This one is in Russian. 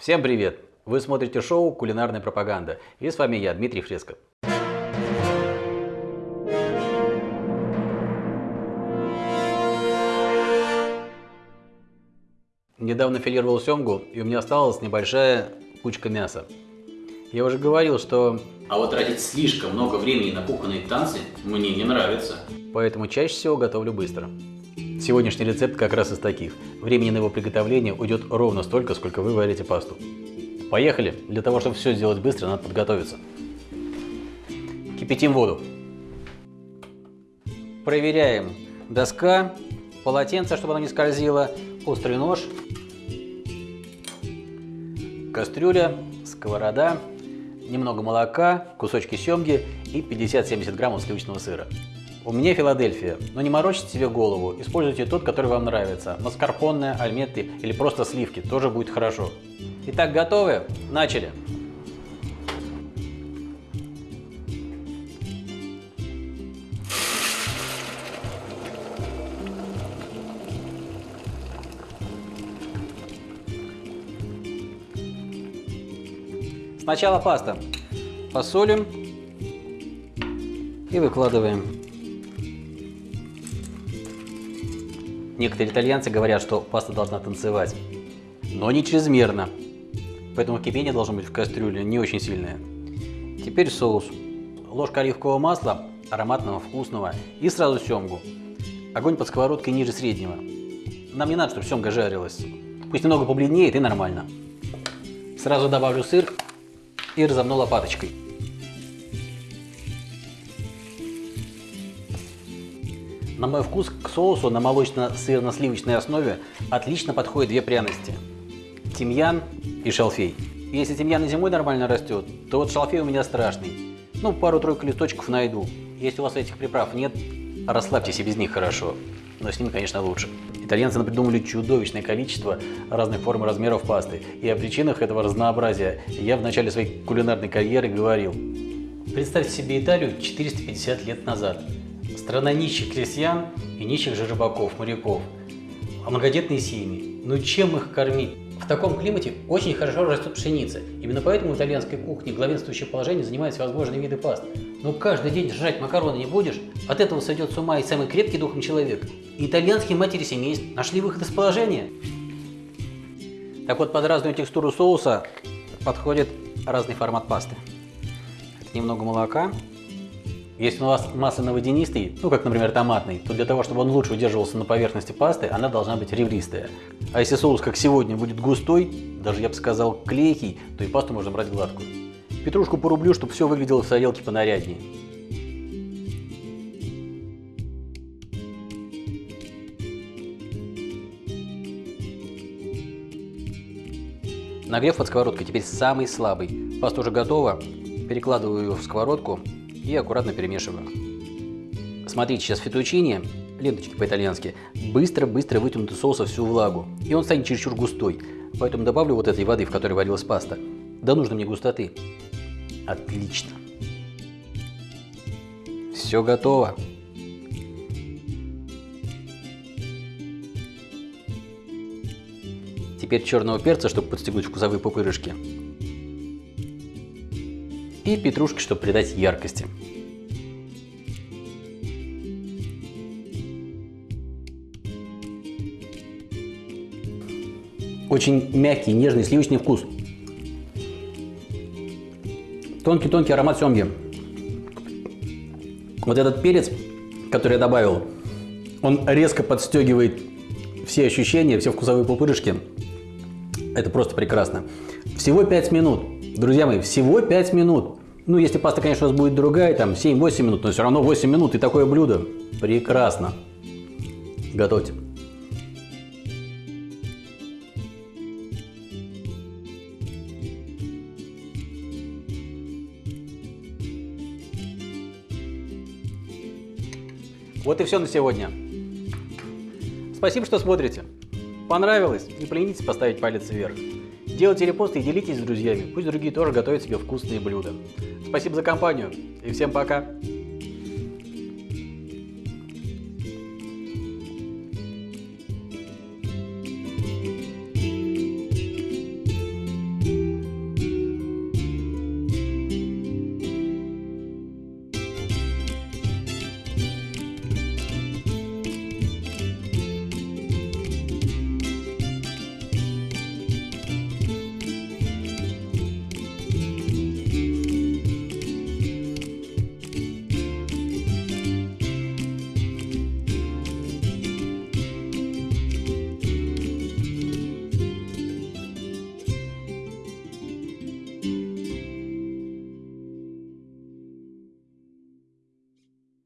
Всем привет! Вы смотрите шоу «Кулинарная пропаганда» и с вами я, Дмитрий Фреско. Недавно филировал семгу, и у меня осталась небольшая кучка мяса. Я уже говорил, что... А вот тратить слишком много времени на кухонные танцы мне не нравится. Поэтому чаще всего готовлю быстро. Сегодняшний рецепт как раз из таких. Времени на его приготовление уйдет ровно столько, сколько вы варите пасту. Поехали! Для того, чтобы все сделать быстро, надо подготовиться. Кипятим воду. Проверяем доска, полотенце, чтобы оно не скользило, острый нож, кастрюля, сковорода, немного молока, кусочки семги и 50-70 граммов сливочного сыра. У меня Филадельфия, но не морочите себе голову, используйте тот, который вам нравится. Маскарпоне, альметты или просто сливки, тоже будет хорошо. Итак, готовы? Начали! Сначала паста. Посолим и выкладываем. Некоторые итальянцы говорят, что паста должна танцевать, но не чрезмерно. Поэтому кипение должно быть в кастрюле не очень сильное. Теперь соус. Ложка оливкового масла, ароматного, вкусного, и сразу семгу. Огонь под сковородкой ниже среднего. Нам не надо, чтобы семга жарилась. Пусть немного побледнеет и нормально. Сразу добавлю сыр и разомну лопаточкой. На мой вкус к соусу на молочно-сырно-сливочной основе отлично подходят две пряности. Тимьян и шалфей. Если тимьян и зимой нормально растет, то вот шалфей у меня страшный. Ну, пару-тройку листочков найду. Если у вас этих приправ нет, расслабьтесь и без них хорошо. Но с ними, конечно, лучше. Итальянцы придумали чудовищное количество разных форм и размеров пасты. И о причинах этого разнообразия я в начале своей кулинарной карьеры говорил. Представьте себе Италию 450 лет назад. Страна нищих крестьян и нищих же рыбаков, моряков. А многодетные семьи. Ну чем их кормить? В таком климате очень хорошо растет пшеница. Именно поэтому в итальянской кухне главенствующее положение занимают всевозможные виды паст. Но каждый день жрать макароны не будешь, от этого сойдет с ума и самый крепкий духом человек. И итальянские матери семейств нашли выход из положения. Так вот, под разную текстуру соуса подходит разный формат пасты. Немного молока, если у вас масляно-водянистый, ну как, например, томатный, то для того, чтобы он лучше удерживался на поверхности пасты, она должна быть ребристая. А если соус, как сегодня, будет густой, даже я бы сказал клейкий, то и пасту можно брать гладкую. Петрушку порублю, чтобы все выглядело в тарелке понаряднее. Нагрев под сковородкой теперь самый слабый. Паста уже готова. Перекладываю ее в сковородку и аккуратно перемешиваю. Смотрите, сейчас фетучини, ленточки по-итальянски, быстро-быстро вытянут из соуса всю влагу, и он станет чересчур густой. Поэтому добавлю вот этой воды, в которой варилась паста. До нужной мне густоты. Отлично. Все готово. Теперь черного перца, чтобы подстегнуть вкусовые пупырышки и петрушки, чтобы придать яркости. Очень мягкий, нежный сливочный вкус. Тонкий-тонкий аромат семги. Вот этот перец, который я добавил, он резко подстегивает все ощущения, все вкусовые пупырышки. Это просто прекрасно. Всего 5 минут. Друзья мои, всего 5 минут. Ну, если паста, конечно, у вас будет другая, там 7-8 минут, но все равно 8 минут и такое блюдо. Прекрасно. Готовьте. Вот и все на сегодня. Спасибо, что смотрите. Понравилось? Не поленитесь поставить палец вверх. Делайте репосты и делитесь с друзьями. Пусть другие тоже готовят себе вкусные блюда. Спасибо за компанию и всем пока!